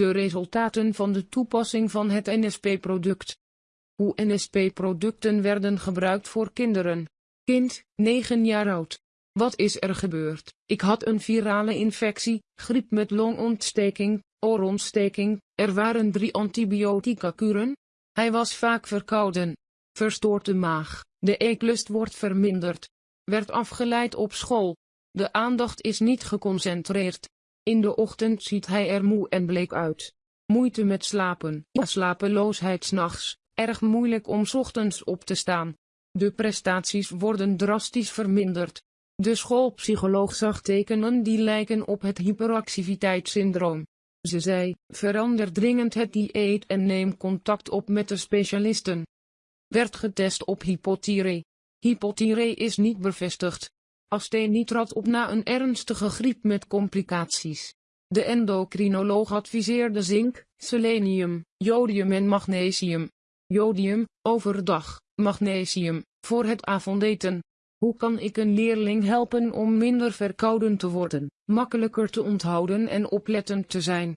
De resultaten van de toepassing van het NSP-product. Hoe NSP-producten werden gebruikt voor kinderen. Kind, 9 jaar oud. Wat is er gebeurd? Ik had een virale infectie, griep met longontsteking, oorontsteking, er waren drie antibiotica-kuren. Hij was vaak verkouden. Verstoorde maag, de eetlust wordt verminderd. Werd afgeleid op school. De aandacht is niet geconcentreerd. In de ochtend ziet hij er moe en bleek uit. Moeite met slapen, ja slapeloosheid s'nachts, erg moeilijk om ochtends op te staan. De prestaties worden drastisch verminderd. De schoolpsycholoog zag tekenen die lijken op het hyperactiviteitssyndroom. Ze zei, verander dringend het dieet en neem contact op met de specialisten. Werd getest op hypothyre. Hypothyre is niet bevestigd. Asthenie trad op na een ernstige griep met complicaties. De endocrinoloog adviseerde zink, selenium, jodium en magnesium. Jodium, overdag, magnesium, voor het avondeten. Hoe kan ik een leerling helpen om minder verkouden te worden, makkelijker te onthouden en oplettend te zijn?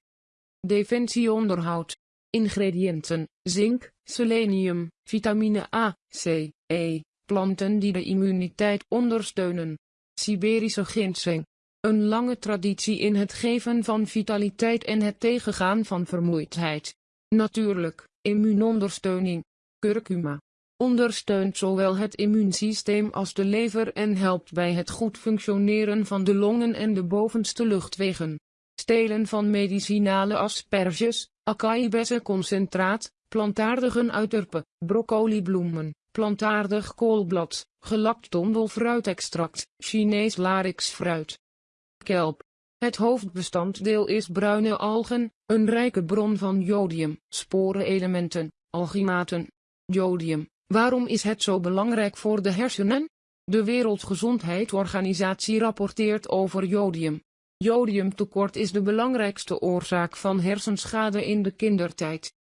Defensieonderhoud. Ingrediënten, zink, selenium, vitamine A, C, E, planten die de immuniteit ondersteunen. Siberische ginseng. Een lange traditie in het geven van vitaliteit en het tegengaan van vermoeidheid. Natuurlijk, immuunondersteuning. Curcuma. Ondersteunt zowel het immuunsysteem als de lever en helpt bij het goed functioneren van de longen en de bovenste luchtwegen. Stelen van medicinale asperges, concentraat, plantaardigen uiterpen, broccolibloemen, plantaardig koolblad, gelakt tondelfruitextract, Chinees larixfruit. Kelp. Het hoofdbestanddeel is bruine algen, een rijke bron van jodium, sporenelementen, algimaten. Jodium. Waarom is het zo belangrijk voor de hersenen? De Wereldgezondheidsorganisatie rapporteert over jodium. Jodiumtekort is de belangrijkste oorzaak van hersenschade in de kindertijd.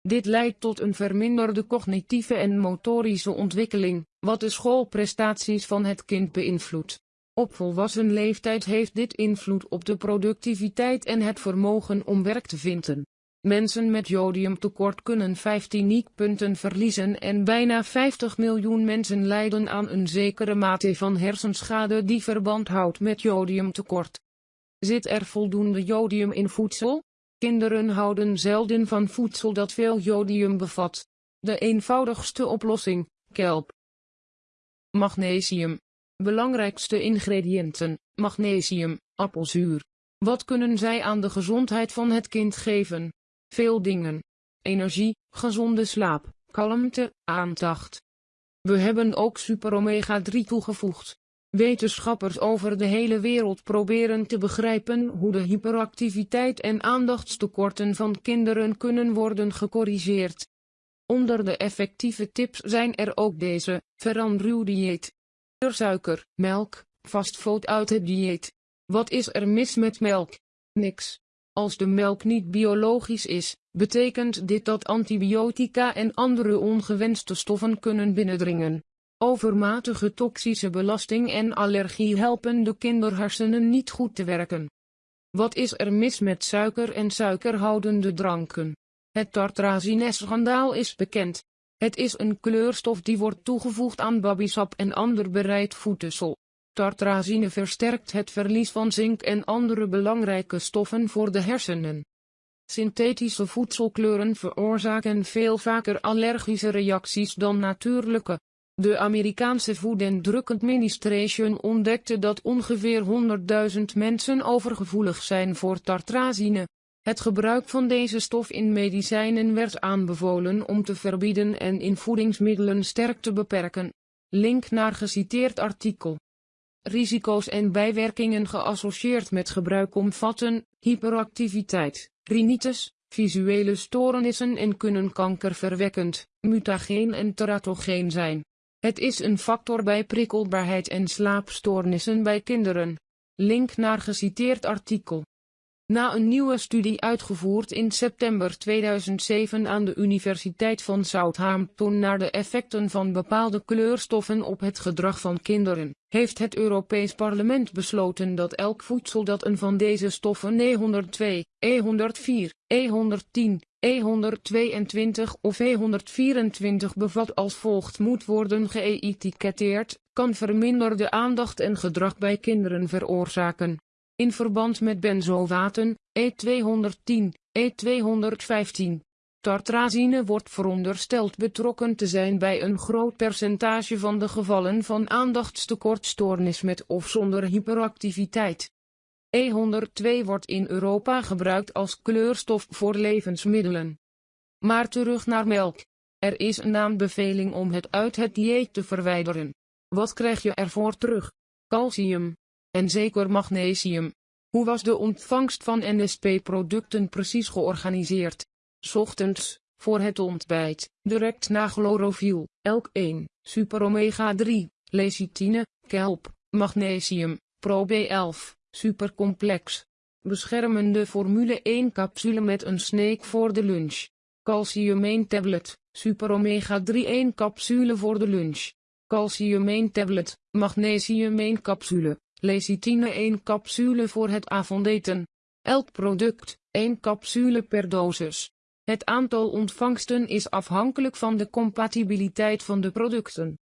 Dit leidt tot een verminderde cognitieve en motorische ontwikkeling, wat de schoolprestaties van het kind beïnvloedt. Op volwassen leeftijd heeft dit invloed op de productiviteit en het vermogen om werk te vinden. Mensen met jodiumtekort kunnen 15 IQ-punten verliezen en bijna 50 miljoen mensen lijden aan een zekere mate van hersenschade die verband houdt met jodiumtekort. Zit er voldoende jodium in voedsel? Kinderen houden zelden van voedsel dat veel jodium bevat. De eenvoudigste oplossing, kelp. Magnesium. Belangrijkste ingrediënten, magnesium, appelzuur. Wat kunnen zij aan de gezondheid van het kind geven? Veel dingen. Energie, gezonde slaap, kalmte, aandacht. We hebben ook super omega 3 toegevoegd. Wetenschappers over de hele wereld proberen te begrijpen hoe de hyperactiviteit en aandachtstekorten van kinderen kunnen worden gecorrigeerd. Onder de effectieve tips zijn er ook deze, verander uw dieet. Suiker, melk, fastfood uit het dieet. Wat is er mis met melk? Niks. Als de melk niet biologisch is, betekent dit dat antibiotica en andere ongewenste stoffen kunnen binnendringen. Overmatige toxische belasting en allergie helpen de kinderhersenen niet goed te werken. Wat is er mis met suiker en suikerhoudende dranken? Het tartrazine-schandaal is bekend. Het is een kleurstof die wordt toegevoegd aan babysap en ander bereid voedsel. Tartrazine versterkt het verlies van zink en andere belangrijke stoffen voor de hersenen. Synthetische voedselkleuren veroorzaken veel vaker allergische reacties dan natuurlijke. De Amerikaanse Food and Drug Administration ontdekte dat ongeveer 100.000 mensen overgevoelig zijn voor tartrazine. Het gebruik van deze stof in medicijnen werd aanbevolen om te verbieden en in voedingsmiddelen sterk te beperken. Link naar geciteerd artikel. Risico's en bijwerkingen geassocieerd met gebruik omvatten hyperactiviteit, rhinitis, visuele stoornissen en kunnen kankerverwekkend, mutageen en teratogeen zijn. Het is een factor bij prikkelbaarheid en slaapstoornissen bij kinderen. Link naar geciteerd artikel. Na een nieuwe studie uitgevoerd in september 2007 aan de Universiteit van Southampton naar de effecten van bepaalde kleurstoffen op het gedrag van kinderen, heeft het Europees Parlement besloten dat elk voedsel dat een van deze stoffen E102, E104, E110, E122 of E124 bevat als volgt moet worden geëtiketteerd, kan verminderde aandacht en gedrag bij kinderen veroorzaken in verband met benzoaten, E210, E215. Tartrazine wordt verondersteld betrokken te zijn bij een groot percentage van de gevallen van aandachtstekortstoornis met of zonder hyperactiviteit. E102 wordt in Europa gebruikt als kleurstof voor levensmiddelen. Maar terug naar melk. Er is een aanbeveling om het uit het dieet te verwijderen. Wat krijg je ervoor terug? Calcium en zeker magnesium. Hoe was de ontvangst van NSP-producten precies georganiseerd? Ochtends, voor het ontbijt, direct na chlorofiel, elk 1, super omega 3, lecithine, kelp, magnesium, pro B11, supercomplex. Beschermende formule 1 capsule met een snake voor de lunch. Calcium 1 tablet, super omega 3 1 capsule voor de lunch. Calcium 1 tablet, magnesium 1 capsule. Lecithine 1 capsule voor het avondeten. Elk product, 1 capsule per dosis. Het aantal ontvangsten is afhankelijk van de compatibiliteit van de producten.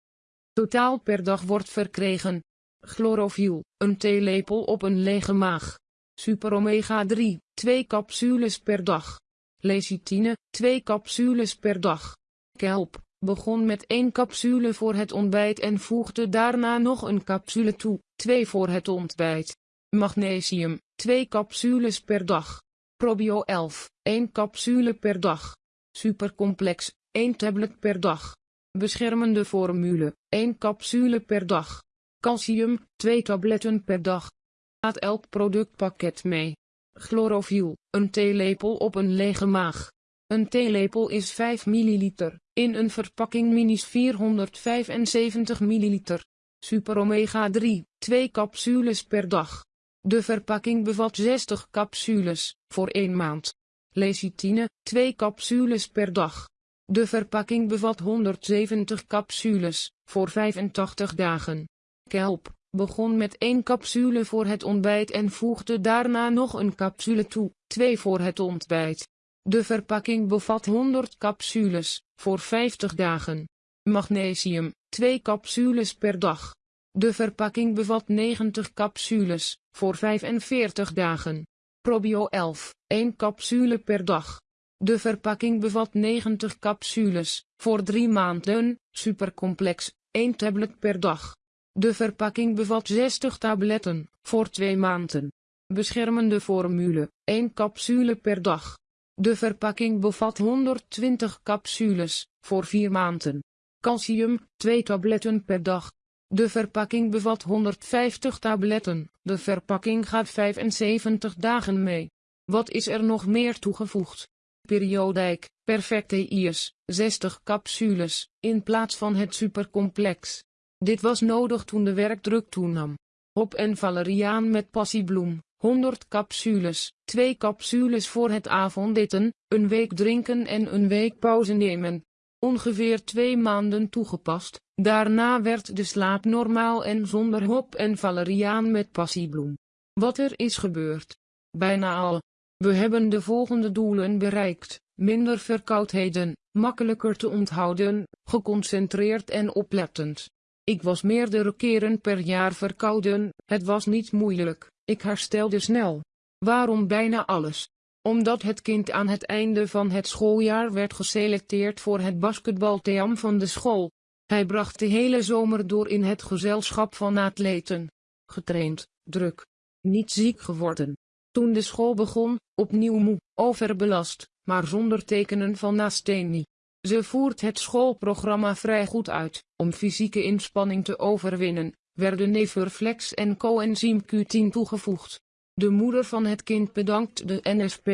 Totaal per dag wordt verkregen. Chlorofiel, een theelepel op een lege maag. Super omega 3, 2 capsules per dag. Lecithine, 2 capsules per dag. Kelp, begon met één capsule voor het ontbijt en voegde daarna nog een capsule toe, 2 voor het ontbijt. Magnesium, 2 capsules per dag. Probio 11, 1 capsule per dag. Supercomplex, 1 tablet per dag. Beschermende formule, 1 capsule per dag. Calcium, 2 tabletten per dag. Laat elk productpakket mee. Chlorofiel, een theelepel op een lege maag. Een theelepel is 5 ml, in een verpakking minis 475 ml. Super omega 3, 2 capsules per dag. De verpakking bevat 60 capsules, voor 1 maand. Lecithine, 2 capsules per dag. De verpakking bevat 170 capsules, voor 85 dagen. Kelp, begon met 1 capsule voor het ontbijt en voegde daarna nog een capsule toe, 2 voor het ontbijt. De verpakking bevat 100 capsules, voor 50 dagen. Magnesium, 2 capsules per dag. De verpakking bevat 90 capsules, voor 45 dagen. Probio 11, 1 capsule per dag. De verpakking bevat 90 capsules, voor 3 maanden, supercomplex, 1 tablet per dag. De verpakking bevat 60 tabletten, voor 2 maanden. Beschermende formule, 1 capsule per dag. De verpakking bevat 120 capsules, voor 4 maanden. Calcium, 2 tabletten per dag. De verpakking bevat 150 tabletten. De verpakking gaat 75 dagen mee. Wat is er nog meer toegevoegd? Periodijk, perfecte IS, 60 capsules, in plaats van het supercomplex. Dit was nodig toen de werkdruk toenam. Hop en valeriaan met passiebloem. 100 capsules, 2 capsules voor het avondeten, een week drinken en een week pauze nemen. Ongeveer twee maanden toegepast, daarna werd de slaap normaal en zonder hop en valeriaan met passiebloem. Wat er is gebeurd? Bijna al. We hebben de volgende doelen bereikt, minder verkoudheden, makkelijker te onthouden, geconcentreerd en oplettend. Ik was meerdere keren per jaar verkouden, het was niet moeilijk. Ik herstelde snel. Waarom bijna alles? Omdat het kind aan het einde van het schooljaar werd geselecteerd voor het basketbalteam van de school. Hij bracht de hele zomer door in het gezelschap van atleten. Getraind, druk. Niet ziek geworden. Toen de school begon, opnieuw moe, overbelast, maar zonder tekenen van nasthenie. Ze voert het schoolprogramma vrij goed uit, om fysieke inspanning te overwinnen, werden Neverflex en coenzym Q10 toegevoegd. De moeder van het kind bedankt de NSP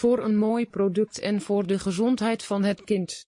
voor een mooi product en voor de gezondheid van het kind.